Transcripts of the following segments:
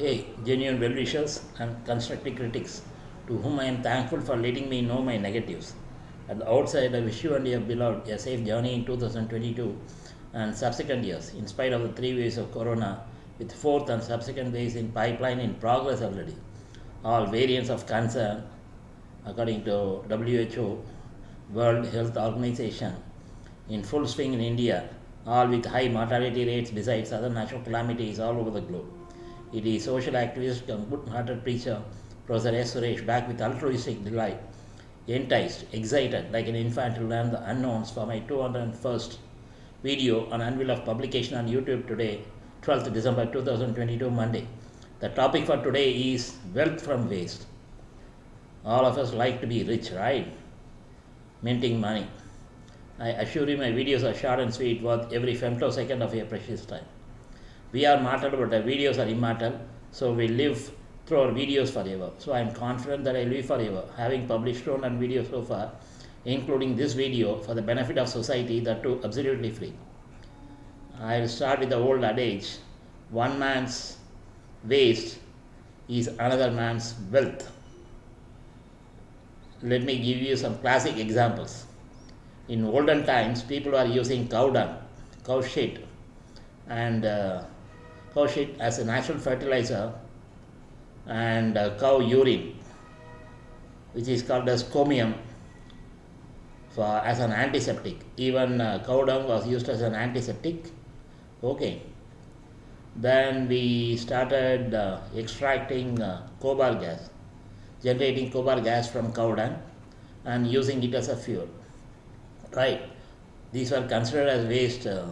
Hey, genuine well wishers and constructive critics, to whom I am thankful for letting me know my negatives. At the outside, I wish you and your beloved a safe journey in 2022 and subsequent years, in spite of the three waves of corona, with fourth and subsequent waves in pipeline in progress already. All variants of concern, according to WHO, World Health Organization, in full swing in India, all with high mortality rates besides other natural calamities all over the globe. It is social activist and good-hearted preacher, Professor S. Suresh, back with altruistic delight, enticed, excited like an infant to learn the unknowns for my 201st video on unveil of publication on YouTube today, 12th December 2022, Monday. The topic for today is wealth from waste. All of us like to be rich, right? Minting money. I assure you my videos are short and sweet, worth every femtosecond of your precious time. We are mortal, but our videos are immortal, so we live through our videos forever. So I am confident that I live forever, having published one and videos so far, including this video for the benefit of society, that too absolutely free. I will start with the old adage one man's waste is another man's wealth. Let me give you some classic examples. In olden times, people were using cow dung, cow shit, and uh, cow shit as a natural fertilizer, and cow urine, which is called as comium, for as an antiseptic. Even uh, cow dung was used as an antiseptic. Okay. Then we started uh, extracting uh, gobar gas, generating gobar gas from cow dung and using it as a fuel. Right. These were considered as waste uh,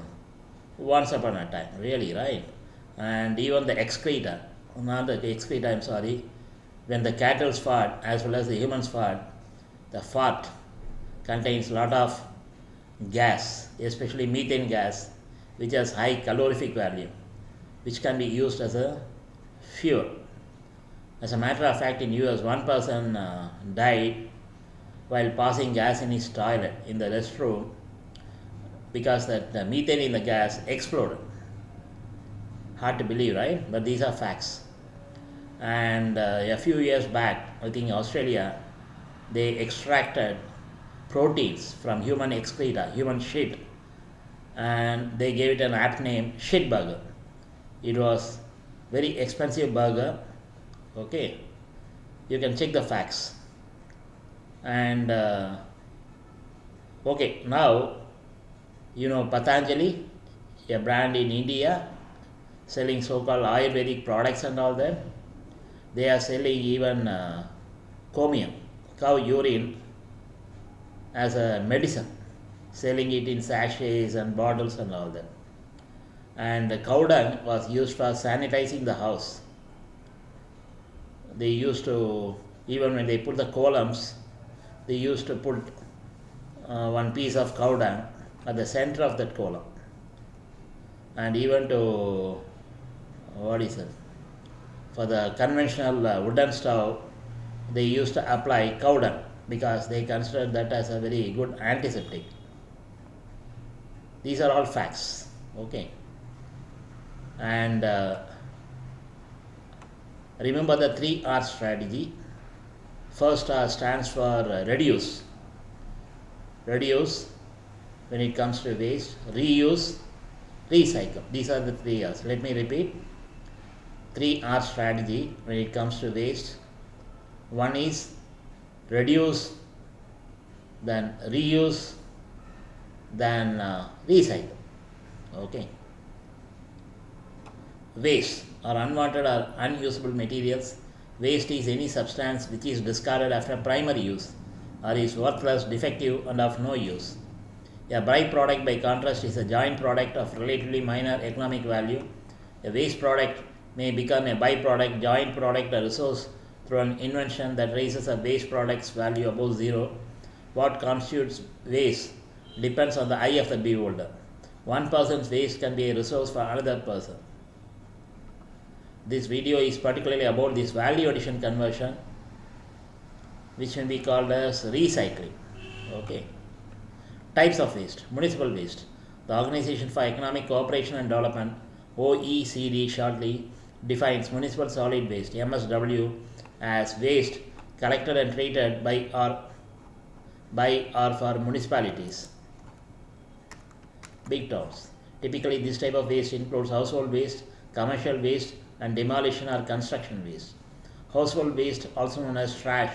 once upon a time, really, right? And even the excreta, not the excreta, I'm sorry, when the cattle's fart as well as the human's fart, the fart contains a lot of gas, especially methane gas, which has high calorific value, which can be used as a fuel. As a matter of fact, in US, one person uh, died while passing gas in his toilet in the restroom because that the methane in the gas exploded. Hard to believe, right? But these are facts. And uh, a few years back, I think Australia, they extracted proteins from human excreta, human shit, and they gave it an apt name, shit burger. It was very expensive burger. Okay, you can check the facts. And uh, okay, now you know Patanjali, a brand in India, selling so-called Ayurvedic products and all that. They are selling even uh, comium, cow urine, as a medicine, selling it in sachets and bottles and all that. And the cow dung was used for sanitizing the house. They used to, even when they put the columns, they used to put uh, one piece of cow dung at the center of that column. And even to, what is it, for the conventional uh, wooden stove, they used to apply cow dung because they considered that as a very good antiseptic. These are all facts, okay. And uh, remember the three R strategy. First R stands for uh, reduce. Reduce when it comes to waste, reuse, recycle. These are the three R's. Let me repeat. Three R strategy when it comes to waste. One is reduce, then reuse, then uh, recycle. Okay. Waste or unwanted or unusable materials. Waste is any substance which is discarded after primary use or is worthless, defective, and of no use. A byproduct, by contrast, is a joint product of relatively minor economic value. A waste product may become a byproduct, joint product, or resource through an invention that raises a waste product's value above zero. What constitutes waste depends on the eye of the beholder. One person's waste can be a resource for another person. This video is particularly about this value addition conversion, which can be called as recycling. Okay. Types of waste, municipal waste. The Organization for Economic Cooperation and Development, OECD shortly, defines municipal solid waste MSW as waste collected and treated by or by or for municipalities. Big towns. Typically, this type of waste includes household waste, commercial waste, and demolition or construction waste. Household waste, also known as trash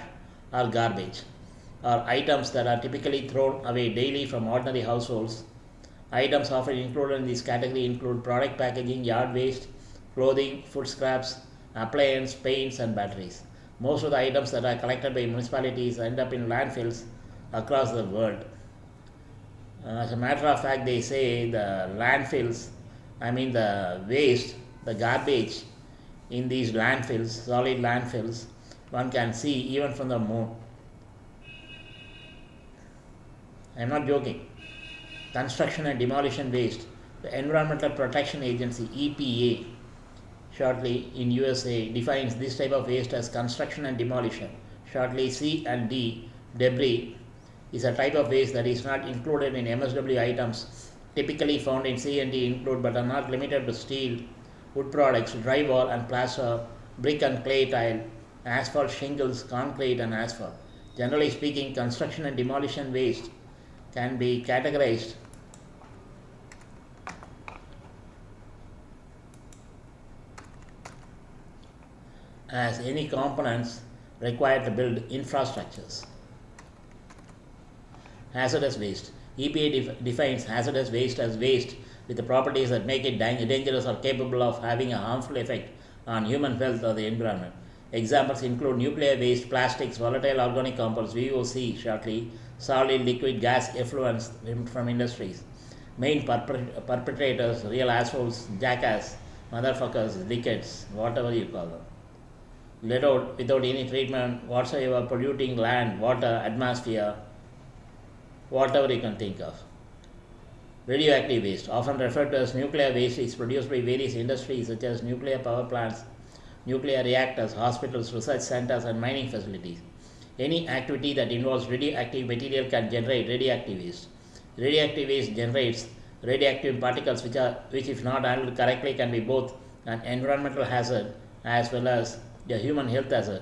or garbage, are items that are typically thrown away daily from ordinary households. Items often included in this category include product packaging, yard waste, clothing, food scraps, appliances, paints, and batteries. Most of the items that are collected by municipalities end up in landfills across the world. Uh, as a matter of fact, they say the landfills, I mean the waste, the garbage in these landfills, solid landfills, one can see even from the moon. I am not joking. Construction and demolition waste. The Environmental Protection Agency EPA shortly in USA defines this type of waste as construction and demolition. Shortly C and D debris is a type of waste that is not included in MSW items typically found in C and D include but are not limited to steel, wood products, drywall and plaster, brick and clay tile, asphalt shingles, concrete and asphalt. Generally speaking, construction and demolition waste can be categorized as any components required to build infrastructures. Hazardous waste. EPA def defines hazardous waste as waste with the properties that make it dangerous or capable of having a harmful effect on human health or the environment. Examples include nuclear waste, plastics, volatile organic compounds, VOC shortly, solid, liquid, gas effluents from industries. Main perpetrators, real assholes, jackass, motherfuckers, dickheads, whatever you call them let out without any treatment whatsoever, polluting land, water, atmosphere, whatever you can think of. Radioactive waste, often referred to as nuclear waste, is produced by various industries such as nuclear power plants, nuclear reactors, hospitals, research centers, and mining facilities. Any activity that involves radioactive material can generate radioactive waste. Radioactive waste generates radioactive particles which, are, which if not handled correctly can be both an environmental hazard as well as the human health hazard.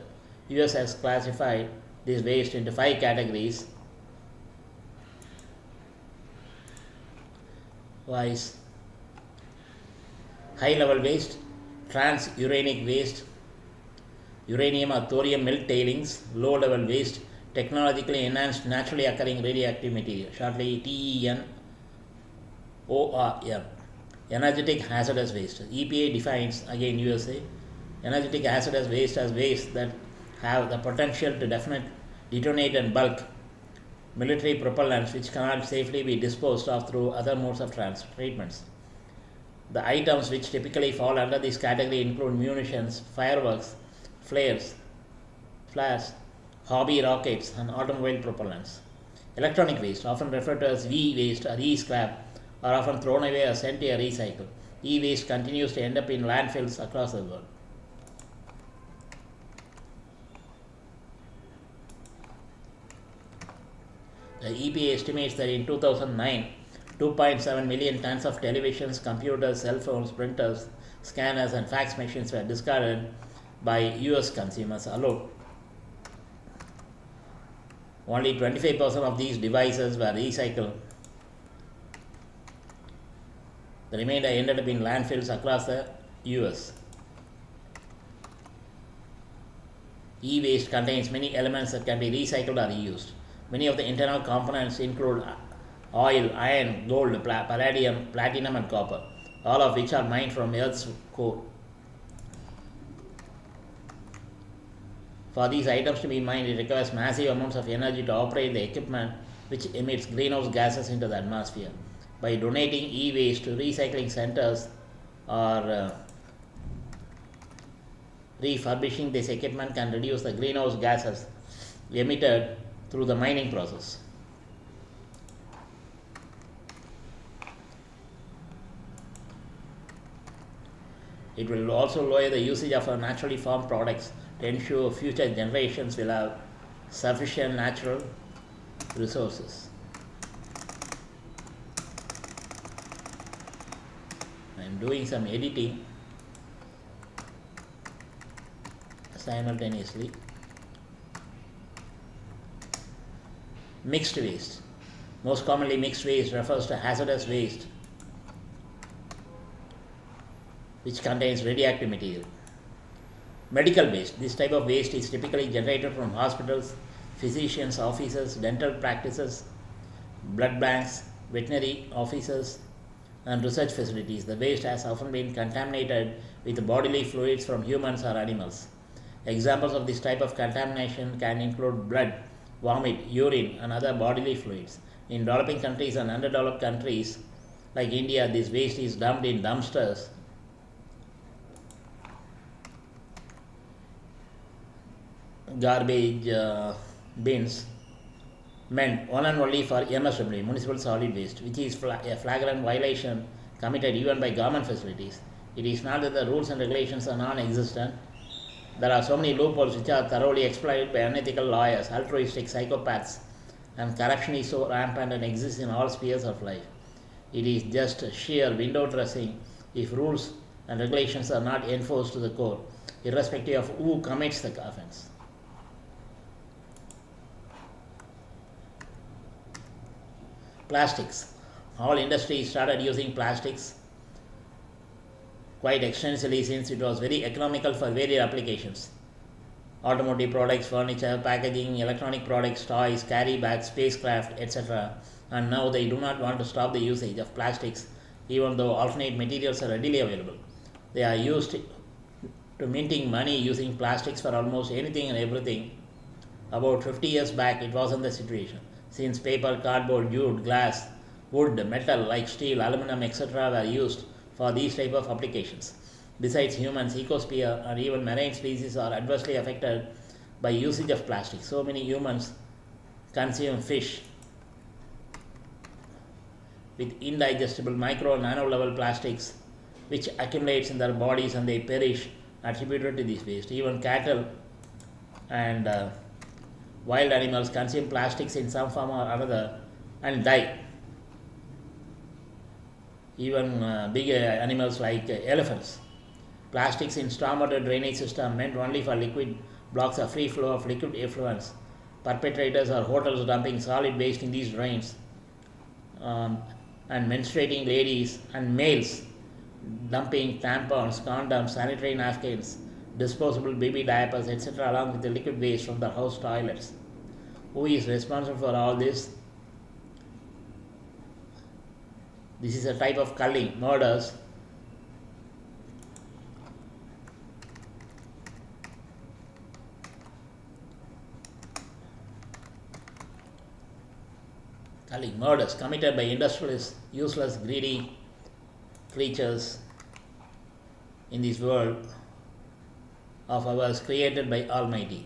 US has classified this waste into five categories. Wise high level waste, transuranic waste, uranium or thorium mill tailings, low level waste, technologically enhanced naturally occurring radioactive material, shortly TEN ORM, energetic hazardous waste. EPA defines again USA energetic acid as waste as waste that have the potential to definite, detonate and bulk military propellants which cannot safely be disposed of through other modes of trans- treatments. The items which typically fall under this category include munitions, fireworks, flares, flares, hobby rockets, and automobile propellants. Electronic waste, often referred to as V waste or E scrap, are often thrown away or sent to a recycle. E waste continues to end up in landfills across the world. The EPA estimates that in 2009, 2.7 million tons of televisions, computers, cell phones, printers, scanners, and fax machines were discarded by US consumers alone. Only 25% of these devices were recycled. The remainder ended up in landfills across the US. E waste contains many elements that can be recycled or reused. Many of the internal components include oil, iron, gold, palladium, platinum, and copper, all of which are mined from Earth's core. For these items to be mined, it requires massive amounts of energy to operate the equipment, which emits greenhouse gases into the atmosphere. By donating e waste to recycling centers or uh, refurbishing this equipment can reduce the greenhouse gases emitted through the mining process. It will also lower the usage of our naturally formed products to ensure future generations will have sufficient natural resources. I am doing some editing simultaneously. Mixed waste. Most commonly, mixed waste refers to hazardous waste which contains radioactive material. Medical waste. This type of waste is typically generated from hospitals, physicians' offices, dental practices, blood banks, veterinary offices, and research facilities. The waste has often been contaminated with bodily fluids from humans or animals. Examples of this type of contamination can include blood, vomit, urine, and other bodily fluids. In developing countries and underdeveloped countries like India, this waste is dumped in dumpsters garbage uh, bins meant one and only for MSW, municipal solid waste, which is fla- a flagrant violation committed even by government facilities. It is not that the rules and regulations are non existent. There are so many loopholes which are thoroughly exploited by unethical lawyers, altruistic psychopaths, and corruption is so rampant and exists in all spheres of life. It is just sheer window dressing if rules and regulations are not enforced to the core, irrespective of who commits the offense. plastics. All industries started using plastics quite extensively since it was very economical for various applications. Automotive products, furniture, packaging, electronic products, toys, carry bags, spacecraft, etc. And now they do not want to stop the usage of plastics even though alternate materials are readily available. They are used to minting money using plastics for almost anything and everything. About 50 years back, it wasn't the situation since paper, cardboard, jute, glass, wood, metal like steel, aluminum, etc. were used for these type of applications. Besides humans, ecosphere and even marine species are adversely affected by usage of plastic. So many humans consume fish with indigestible micro and nano level plastics which accumulates in their bodies and they perish attributed to this waste. Even cattle and uh, wild animals consume plastics in some form or another and die. Even uh, big uh, animals like uh, elephants. Plastics in stormwater drainage system meant only for liquid blocks a free flow of liquid effluents. Perpetrators or hotels dumping solid waste in these drains. Um, and menstruating ladies and males dumping tampons, condoms, sanitary napkins, disposable baby diapers, etc., along with the liquid waste from the house toilets. Who is responsible for all this? This is a type of culling, murders. Culling, murders committed by industrialists, useless, greedy creatures in this world of ours created by Almighty.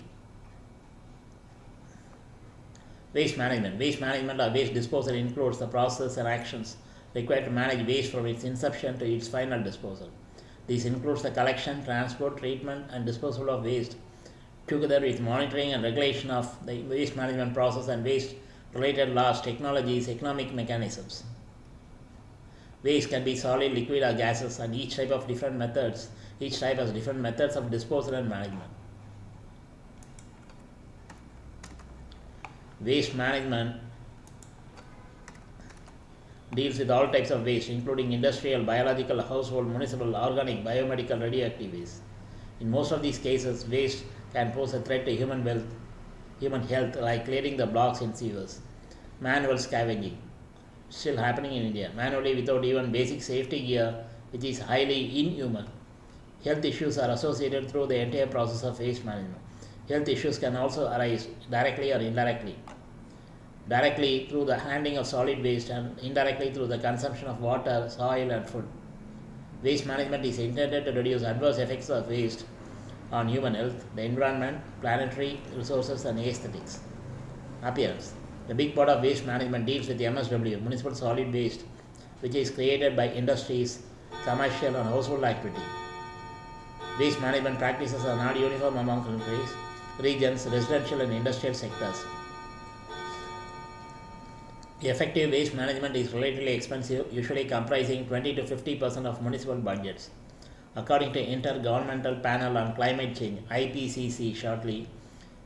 Waste management. Waste management or waste disposal includes the process and actions required to manage waste from its inception to its final disposal. This includes the collection, transport, treatment, and disposal of waste, together with monitoring and regulation of the waste management process and waste related laws, technologies, economic mechanisms. Waste can be solid, liquid, or gases, and each type of different methods each type has different methods of disposal and management. Waste management deals with all types of waste, including industrial, biological, household, municipal, organic, biomedical, radioactive waste. In most of these cases, waste can pose a threat to human health, human health, like clearing the blocks in sewers. Manual scavenging, still happening in India, manually without even basic safety gear, which is highly inhuman. Health issues are associated through the entire process of waste management. Health issues can also arise directly or indirectly. Directly through the handling of solid waste and indirectly through the consumption of water, soil, and food. Waste management is intended to reduce adverse effects of waste on human health, the environment, planetary resources, and aesthetics. Appearance. The big part of waste management deals with MSW, municipal solid waste, which is created by industries, commercial, and household activity. Waste management practices are not uniform among countries, regions, residential and industrial sectors. Effective waste management is relatively expensive, usually comprising 20 to 50 percent of municipal budgets. According to Intergovernmental Panel on Climate Change (IPCC) shortly,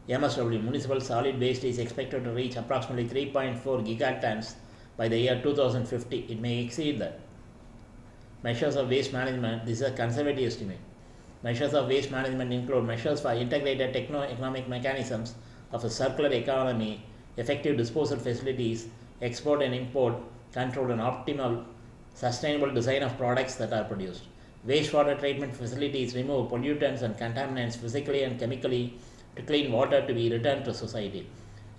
MSW municipal solid waste is expected to reach approximately 3.4 gigatons by the year 2050. It may exceed that. Measures of waste management. This is a conservative estimate. Measures of waste management include measures for integrated techno-economic mechanisms of a circular economy, effective disposal facilities, export and import control and optimal sustainable design of products that are produced. Wastewater treatment facilities remove pollutants and contaminants physically and chemically to clean water to be returned to society.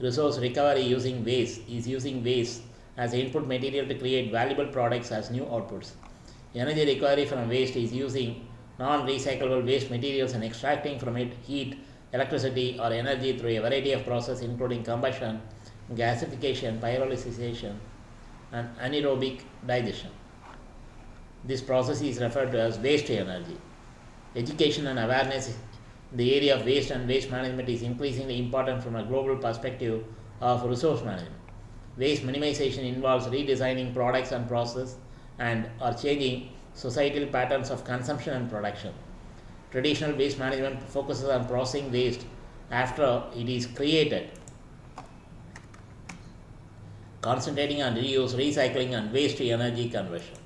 Resource recovery using waste is using waste as input material to create valuable products as new outputs. Energy recovery from waste is using non-recyclable waste materials and extracting from it heat, electricity or energy through a variety of processes including combustion, gasification, pyrolysis, and anaerobic digestion. This process is referred to as waste energy. Education and awareness the area of waste and waste management is increasingly important from a global perspective of resource management. Waste minimization involves redesigning products and processes and or changing societal patterns of consumption and production. Traditional waste management focuses on processing waste after it is created, concentrating on reuse, recycling, and waste energy conversion.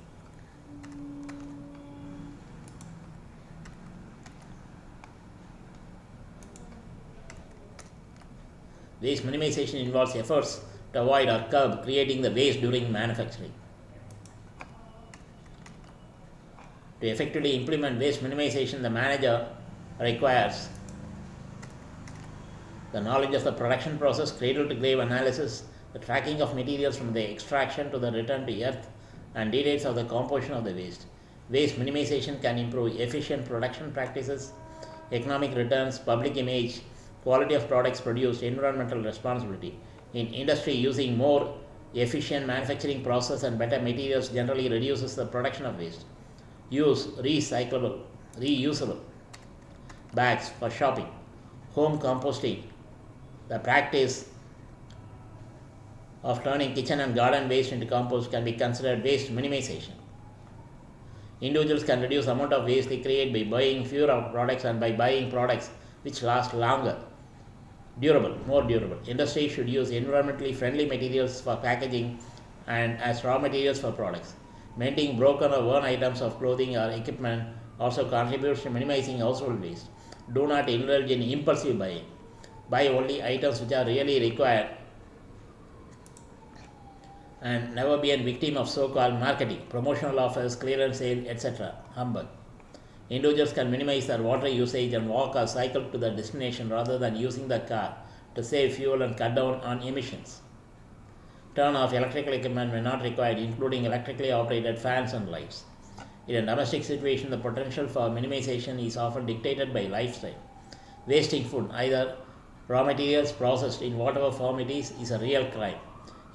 Waste minimization involves efforts to avoid or curb creating the waste during manufacturing. To effectively implement waste minimization, the manager requires the knowledge of the production process, cradle to grave analysis, the tracking of materials from the extraction to the return to earth, and details of the composition of the waste. Waste minimization can improve efficient production practices, economic returns, public image, quality of products produced, environmental responsibility. In industry, using more efficient manufacturing process and better materials generally reduces the production of waste. Use recyclable, reusable bags for shopping. Home composting, the practice of turning kitchen and garden waste into compost can be considered waste minimization. Individuals can reduce amount of waste they create by buying fewer products and by buying products which last longer durable, more durable. Industry should use environmentally friendly materials for packaging and as raw materials for products. Mending broken or worn items of clothing or equipment also contributes to minimizing household waste. Do not indulge in impulsive buying. Buy only items which are really required and never be a victim of so-called marketing, promotional offers, clearance sale, etc. Humbug. Individuals can minimize their water usage and walk or cycle to their destination rather than using the car to save fuel and cut down on emissions. Turn off electrical equipment when not required, including electrically operated fans and lights. In a domestic situation, the potential for minimization is often dictated by lifestyle. Wasting food, either raw materials processed in whatever form it is, is a real crime.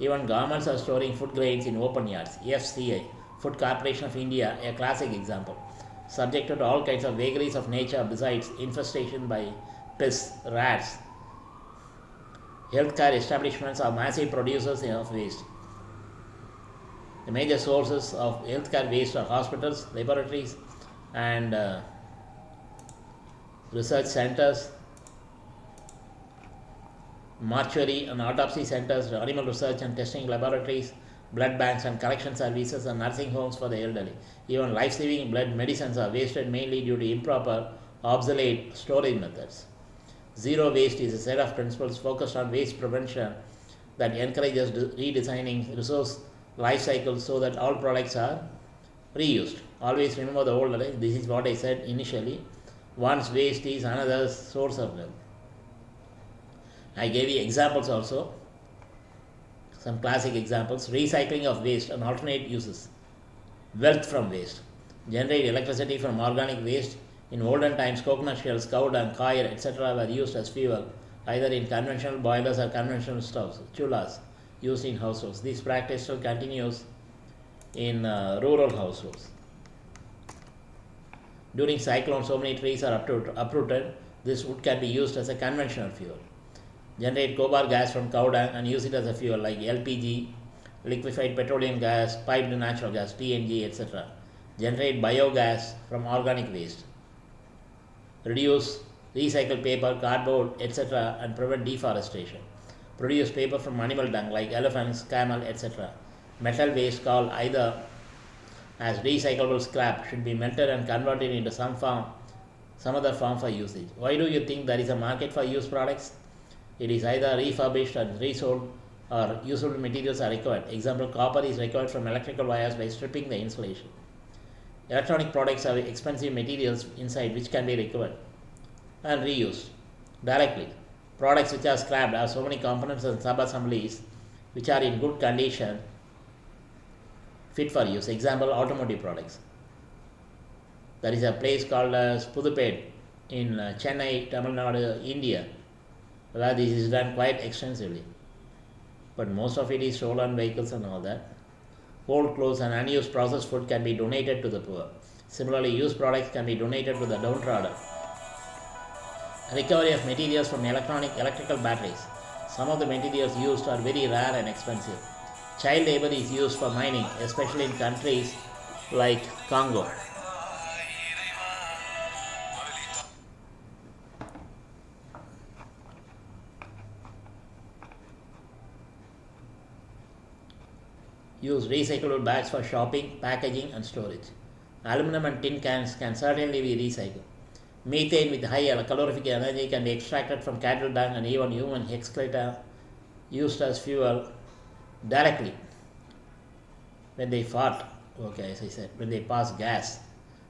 Even governments are storing food grains in open yards. FCI, Food Corporation of India, a classic example subjected to all kinds of vagaries of nature besides infestation by pests, rats. Healthcare establishments are massive producers of waste. The major sources of healthcare waste are hospitals, laboratories, and uh, research centers, mortuary and autopsy centers, animal research and testing laboratories, blood banks and collection services and nursing homes for the elderly. Even life-saving blood medicines are wasted mainly due to improper, obsolete storage methods. Zero waste is a set of principles focused on waste prevention that encourages redesigning resource life cycles so that all products are reused. Always remember the old this is what I said initially. Once waste is another source of wealth. I gave you examples also some classic examples recycling of waste and alternate uses, wealth from waste, generate electricity from organic waste. In olden times, coconut shells, cow dung, coir, etc., were used as fuel either in conventional boilers or conventional stoves, chullas, used in households. This practice still continues in uh, rural households. During cyclones, so many trees are uprooted. This wood can be used as a conventional fuel generate gobar gas from cow dung and use it as a fuel like LPG, liquefied petroleum gas, piped natural gas, PNG, etc. generate biogas from organic waste, reduce recycle paper, cardboard, etc., and prevent deforestation, produce paper from animal dung like elephants, camel, etc. Metal waste called either as recyclable scrap should be melted and converted into some form, some other form for usage. Why do you think there is a market for used products? It is either refurbished and resold or usable materials are required. Example, copper is required from electrical wires by stripping the insulation. Electronic products have expensive materials inside which can be recovered and reused directly. Products which are scrapped have so many components and sub-assemblies which are in good condition fit for use. Example, automotive products. There is a place called as Pudupet in uh, Chennai, Tamil Nadu, India, where uh, this is done quite extensively. But most of it is stolen vehicles and all that. Old clothes and unused processed food can be donated to the poor. Similarly, used products can be donated to the downtrodden. Recovery of materials from electronic electrical batteries. Some of the materials used are very rare and expensive. Child labor is used for mining, especially in countries like Congo. Use recyclable bags for shopping, packaging, and storage. Aluminum and tin cans can certainly be recycled. Methane with high calorific energy can be extracted from cattle dung and even human excreta used as fuel directly when they fart. Okay, as I said, when they pass gas.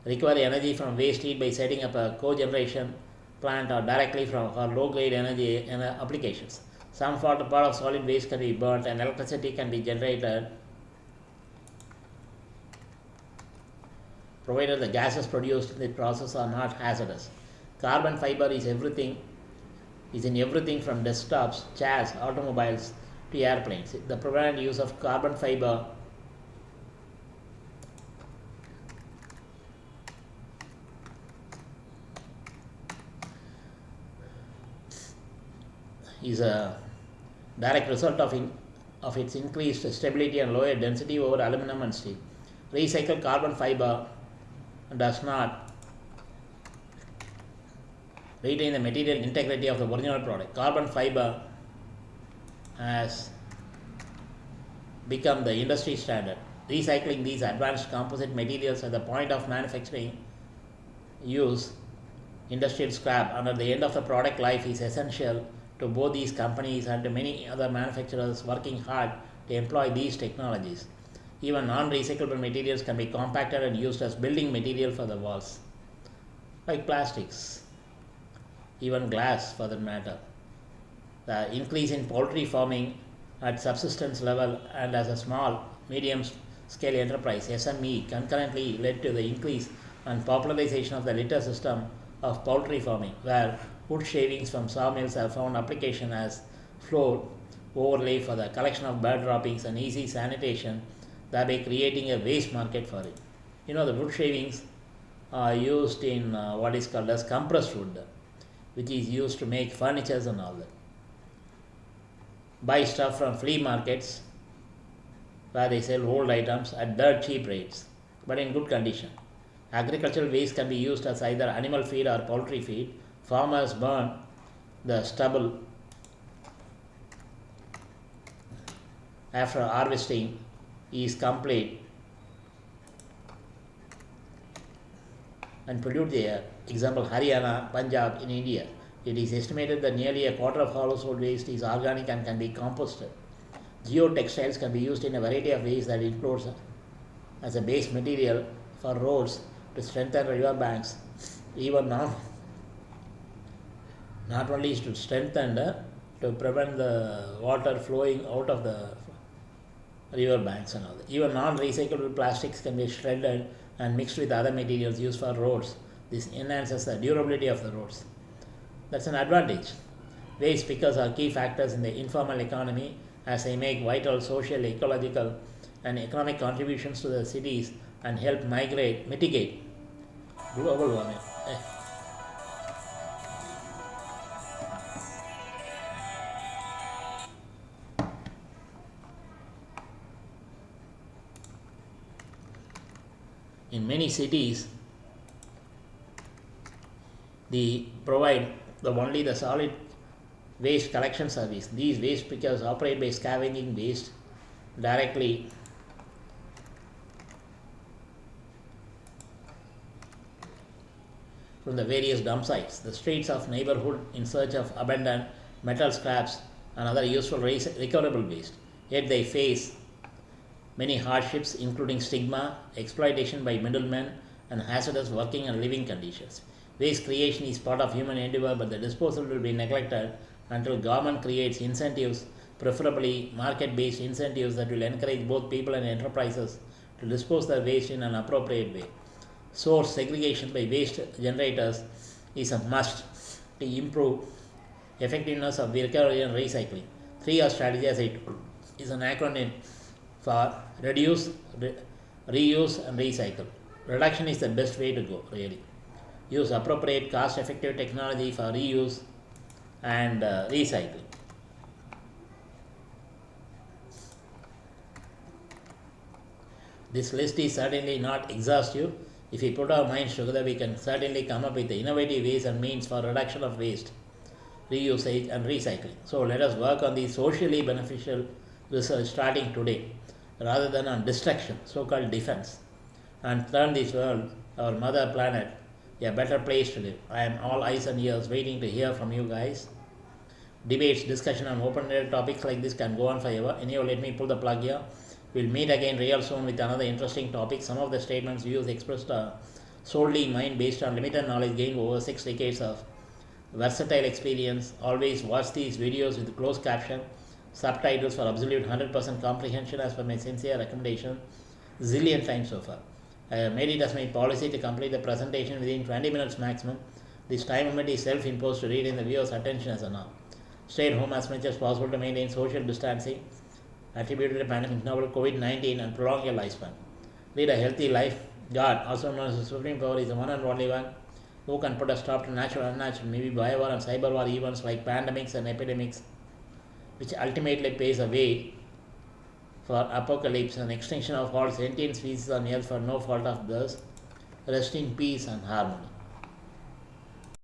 Recover energy from waste heat by setting up a cogeneration plant or directly from or low grade energy in applications. Some part of solid waste can be burnt and electricity can be generated provided the gases produced in the process are not hazardous. Carbon fiber is everything is in everything from desktops, chairs, automobiles to airplanes. The prevalent use of carbon fiber is a direct result of, in, of its increased stability and lower density over aluminum and steel. Recycled carbon fiber does not retain the material integrity of the original product. Carbon fiber has become the industry standard. Recycling these advanced composite materials at the point of manufacturing use industrial scrap under the end of the product life is essential to both these companies and to many other manufacturers working hard to employ these technologies. Even non-recyclable materials can be compacted and used as building material for the walls, like plastics, even glass for that matter. The increase in poultry farming at subsistence level and as a small, medium scale enterprise SME concurrently led to the increase and popularization of the litter system of poultry farming, where wood shavings from sawmills have found application as floor overlay for the collection of bird droppings and easy sanitation thereby creating a waste market for it. You know, the wood shavings are used in uh, what is called as compressed wood, which is used to make furnitures and all that. Buy stuff from flea markets where they sell old items at dirt cheap rates, but in good condition. Agricultural waste can be used as either animal feed or poultry feed. Farmers burn the stubble after harvesting is complete and pollute the air. Example Haryana, Punjab in India. It is estimated that nearly a quarter of household waste is organic and can be composted. Geotextiles can be used in a variety of ways that includes as a base material for roads to strengthen river banks, even now not only to strengthen uh, to prevent the water flowing out of the river banks and all that. Even non-recyclable plastics can be shredded and mixed with other materials used for roads. This enhances the durability of the roads. That's an advantage. Waste pickers are key factors in the informal economy as they make vital social, ecological and economic contributions to the cities and help migrate, mitigate global warming. Eh, Eh. many cities they provide the only the solid waste collection service. These waste pickers operate by scavenging waste directly from the various dump sites. The streets of neighborhood in search of abandoned metal scraps and other useful recoverable waste. Yet they face many hardships including stigma, exploitation by middlemen and hazardous working and living conditions. Waste creation is part of human endeavor but the disposal will be neglected until government creates incentives, preferably market-based incentives that will encourage both people and enterprises to dispose their waste in an appropriate way. Source segregation by waste generators is a must to improve effectiveness of recovery and recycling. 3R strategy as I is an acronym for reduce, re reuse and recycle. Reduction is the best way to go really. Use appropriate cost effective technology for reuse and uh, recycling. This list is certainly not exhaustive. If we put our minds together, we can certainly come up with innovative ways and means for reduction of waste, reusage and recycling. So let us work on the socially beneficial research starting today rather than on destruction, so-called defense, and turn this world, our mother planet, a better place to live. I am all eyes and ears waiting to hear from you guys. Debates, discussion on open-ended topics like this can go on forever. Anyhow, let me pull the plug here. We'll meet again real soon with another interesting topic. Some of the statements views expressed are solely mine based on limited knowledge gained over six decades of versatile experience. Always watch these videos with closed caption, subtitles for absolute 100% comprehension as per my sincere recommendation. Zillion times so far. I have made it as my policy to complete the presentation within 20 minutes maximum. This time limit is self-imposed to read in the viewer's attention as a norm. Stay at home as much as possible to maintain social distancing attributed to the pandemic novel COVID-19 and prolong your lifespan. Lead a healthy life. God, also known as the Supreme Power, is the one and only one who can put a stop to natural and unnatural, maybe bio war and cyber war events like pandemics and epidemics, which ultimately pays a way for apocalypse and extinction of all sentient species on earth for no fault of theirs. Rest in peace and harmony.